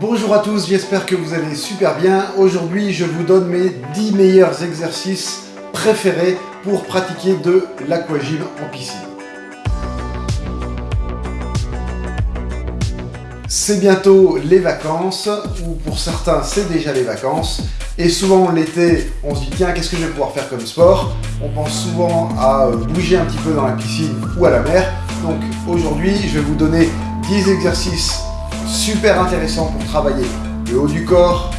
Bonjour à tous, j'espère que vous allez super bien. Aujourd'hui, je vous donne mes 10 meilleurs exercices préférés pour pratiquer de l'aquagym en piscine. C'est bientôt les vacances, ou pour certains c'est déjà les vacances, et souvent l'été on se dit tiens qu'est-ce que je vais pouvoir faire comme sport? On pense souvent à bouger un petit peu dans la piscine ou à la mer, donc aujourd'hui je vais vous donner 10 exercices super intéressants pour travailler le haut du corps,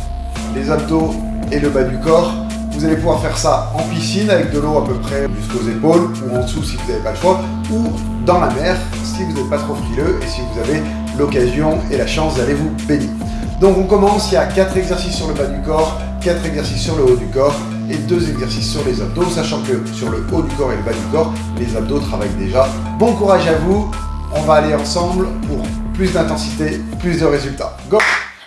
les abdos et le bas du corps. Vous allez pouvoir faire ça en piscine avec de l'eau à peu près jusqu'aux épaules ou en dessous si vous n'avez pas le choix ou dans la mer si vous n'êtes pas trop frileux et si vous avez l'occasion et la chance d'aller vous baigner. Donc on commence, il y a 4 exercices sur le bas du corps, 4 exercices sur le haut du corps et 2 exercices sur les abdos, sachant que sur le haut du corps et le bas du corps, les abdos travaillent déjà. Bon courage à vous, on va aller ensemble pour plus d'intensité, plus de résultats.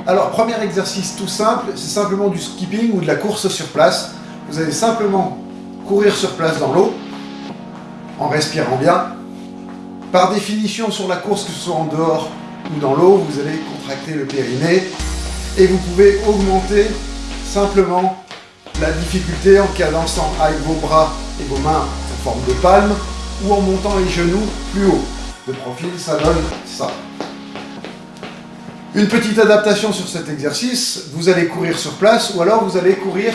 Alors, premier exercice tout simple, c'est simplement du skipping ou de la course sur place. Vous allez simplement courir sur place dans l'eau, en respirant bien. Par définition, sur la course, que ce soit en dehors ou dans l'eau, vous allez contracter le périnée et vous pouvez augmenter simplement la difficulté en cadençant avec vos bras et vos mains en forme de palme ou en montant les genoux plus haut. De profil, ça donne ça. Une petite adaptation sur cet exercice, vous allez courir sur place ou alors vous allez courir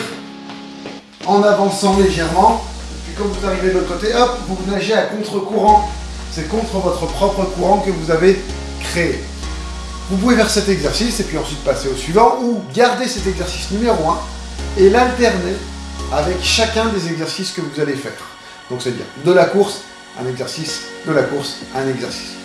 en avançant légèrement. Puis quand vous arrivez de l'autre côté, hop, vous nagez à contre-courant. C'est contre votre propre courant que vous avez créé. Vous pouvez faire cet exercice et puis ensuite passer au suivant ou garder cet exercice numéro 1 et l'alterner avec chacun des exercices que vous allez faire. Donc c'est-à-dire de la course, un exercice, de la course, un exercice.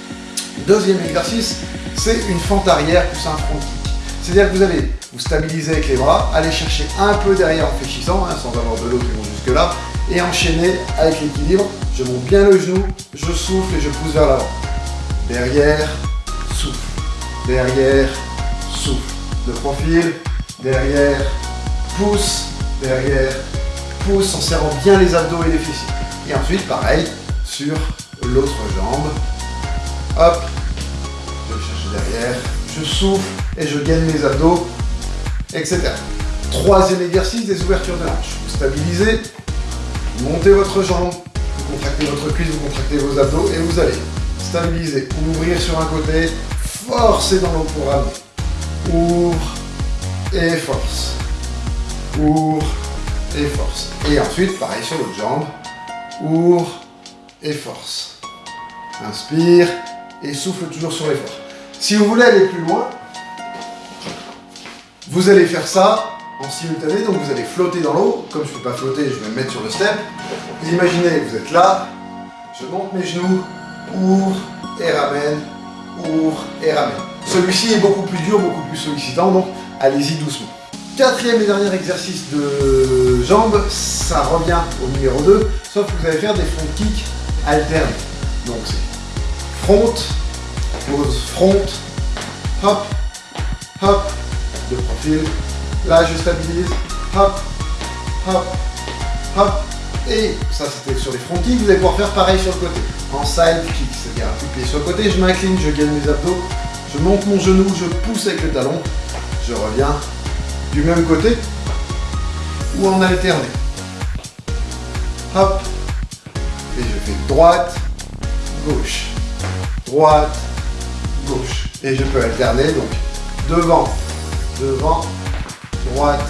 Deuxième exercice, c'est une fente arrière plus un front kick. C'est-à-dire que vous allez vous stabiliser avec les bras, aller chercher un peu derrière en fléchissant, hein, sans avoir de l'eau qui vont jusque là, et enchaîner avec l'équilibre. Je monte bien le genou, je souffle et je pousse vers l'avant. Derrière, souffle derrière, souffle. De profil, derrière, pousse, derrière, pousse en serrant bien les abdos et les fessiers. Et ensuite, pareil, sur l'autre jambe. Hop, je cherche derrière, je souffle et je gagne mes abdos, etc. Troisième exercice, des ouvertures de hanches. Vous stabilisez, montez votre jambe, vous contractez votre cuisse, vous contractez vos abdos et vous allez stabiliser, ouvrir sur un côté, forcez dans l'eau pour ramener. Ouvre et force. Ouvre et force. Et ensuite, pareil sur l'autre jambe. Ouvre et force. Inspire et souffle toujours sur l'effort. Si vous voulez aller plus loin, vous allez faire ça en simultané, donc vous allez flotter dans l'eau. Comme je ne peux pas flotter, je vais me mettre sur le step. Vous imaginez, vous êtes là, je monte mes genoux, ouvre et ramène, ouvre et ramène. Celui-ci est beaucoup plus dur, beaucoup plus sollicitant, donc allez-y doucement. Quatrième et dernier exercice de jambes, ça revient au numéro 2, sauf que vous allez faire des front kicks alternés. Donc c'est front, pose front, hop, hop, de profil, là je stabilise, hop, hop, hop, et ça c'était sur les front vous allez pouvoir faire pareil sur le côté, en side kick, c'est-à-dire un pied sur le côté, je m'incline, je gagne mes abdos, je monte mon genou, je pousse avec le talon, je reviens du même côté ou en alterné. Hop, et je fais droite, gauche, droite, gauche. Et je peux alterner donc devant, devant, droite,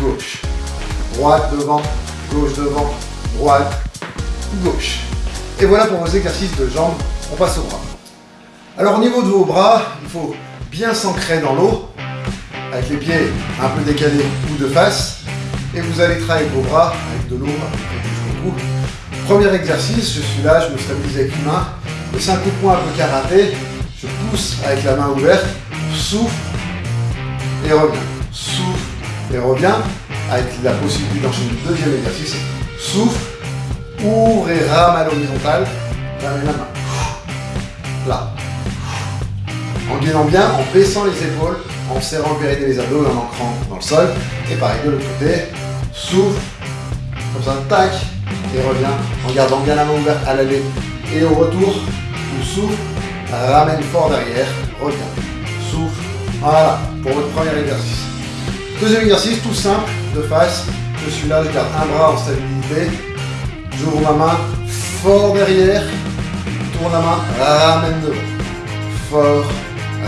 gauche, droite, devant, gauche, devant, droite, gauche. Et voilà pour vos exercices de jambes, on passe au bras. Alors au niveau de vos bras, il faut bien s'ancrer dans l'eau, avec les pieds un peu décalés ou de face, et vous allez travailler vos bras avec de l'eau cou. Premier exercice, je suis là, je me stabilise avec une main, c'est un coup de poing un peu karaté, je pousse avec la main ouverte, souffle et reviens, souffle et reviens, avec la possibilité d'enchaîner le deuxième exercice, souffle, ouvre et rame à l'horizontale, la main, là, en gainant bien, en baissant les épaules, en serrant le périnée des abdos et en ancrant dans le sol. Et pareil de l'autre côté, souffle, comme ça, tac, et reviens. En gardant bien la main ouverte à l'aller et au retour, ou souffle, ramène fort derrière, reviens, souffle, Voilà, pour votre premier exercice. Deuxième exercice, tout simple, de face. Je suis là, je garde un bras en stabilité. J'ouvre ma main, fort derrière. Tourne la main, ramène devant. Fort,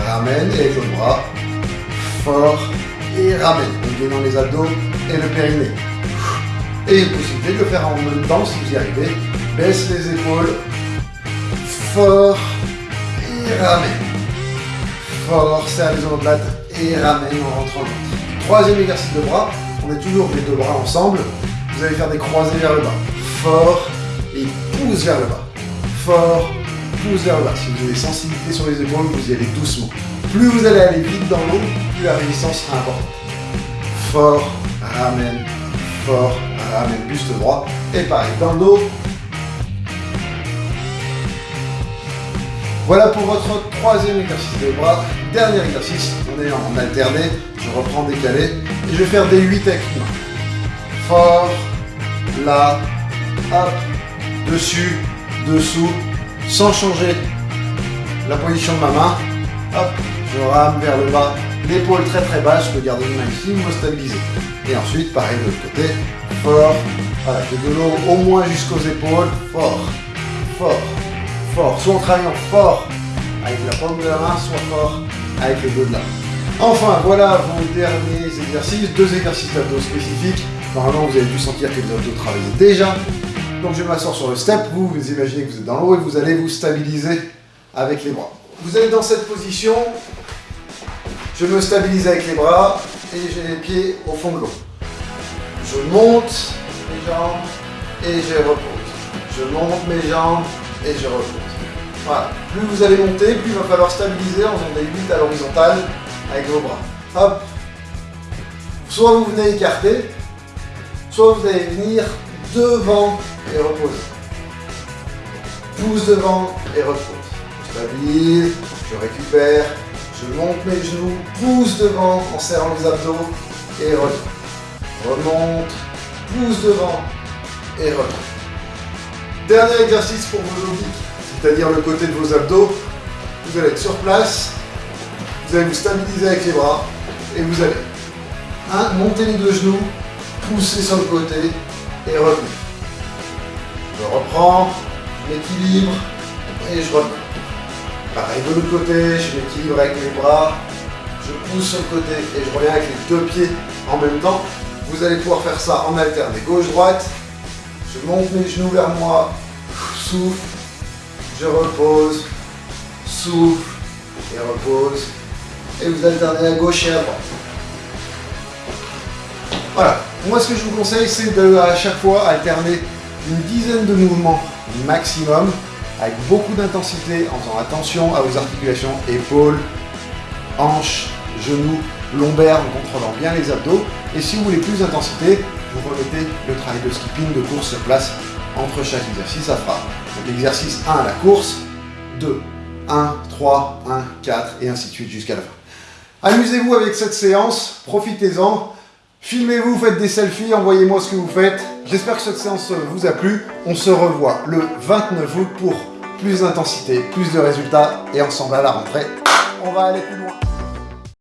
ramène, et l'autre bras. Fort, et ramène. Donc dans les abdos et le périnée. Et possibilité de le faire en même temps si vous y arrivez. Baisse les épaules. Fort, et ramène. Fort, serre les omoplates et ramène en rentrant. Troisième exercice de bras, on est toujours les deux bras ensemble. Vous allez faire des croisés vers le bas. Fort et pousse vers le bas. Fort, pousse vers le bas. Si vous avez sensibilité sur les épaules, vous y allez doucement. Plus vous allez aller vite dans l'eau, plus la résistance sera importante. Fort, ramène, fort, ramène, buste droit. Et pareil, dans le dos, Voilà pour votre troisième exercice de bras. Dernier exercice, on est en alterné. Je reprends décalé et je vais faire des 8 avec. Fort, là, hop, dessus, dessous, sans changer la position de ma main. Hop, je rame vers le bas, l'épaule très très basse, je peux garder une main ici, me. Et ensuite, pareil de l'autre côté, fort, voilà, de l'eau au moins jusqu'aux épaules, fort, fort, soit en travaillant fort avec la paume de la main, soit fort avec le dos de la main. Enfin, voilà vos derniers exercices, deux exercices d'abdos spécifiques. Normalement, vous avez dû sentir que les abdos travaillaient déjà. Donc je m'asseoir sur le step, vous, vous imaginez que vous êtes dans l'eau et vous allez vous stabiliser avec les bras. Vous êtes dans cette position, je me stabilise avec les bras et j'ai les pieds au fond de l'eau. Je monte mes jambes et je repose. Je monte mes jambes et je repose. Voilà. Plus vous allez monter, plus il va falloir stabiliser en faisant des 8 à l'horizontale avec vos bras. Hop. Soit vous venez écarter, soit vous allez venir devant et reposer. Pousse devant et repose. Je stabilise, je récupère, je monte mes genoux, pousse devant en serrant les abdos et remonte. Remonte, pousse devant et remonte. Dernier exercice pour vos obliques, c'est-à-dire le côté de vos abdos. Vous allez être sur place, vous allez vous stabiliser avec les bras et vous allez un, monter les deux genoux, pousser sur le côté et revenir. Je reprends, je m'équilibre et je reviens. Pareil de l'autre côté, je m'équilibre avec les bras, je pousse sur le côté et je reviens avec les deux pieds en même temps. Vous allez pouvoir faire ça en alterné gauche-droite. Je monte mes genoux vers moi, souffle, je repose, souffle et repose. Et vous alternez à gauche et à droite. Voilà. Moi, ce que je vous conseille, c'est de à chaque fois alterner une dizaine de mouvements maximum avec beaucoup d'intensité en faisant attention à vos articulations, épaules, hanches, genoux, lombaires, en contrôlant bien les abdos. Et si vous voulez plus d'intensité, vous remettez le travail de skipping de course sur place entre chaque exercice. Ça fera donc exercice 1 la course, 2, 1, 3, 1, 4 et ainsi de suite jusqu'à la fin. Amusez-vous avec cette séance, profitez-en. Filmez-vous, faites des selfies, envoyez-moi ce que vous faites. J'espère que cette séance vous a plu. On se revoit le 29 août pour plus d'intensité, plus de résultats et ensemble à la rentrée, on va aller plus loin.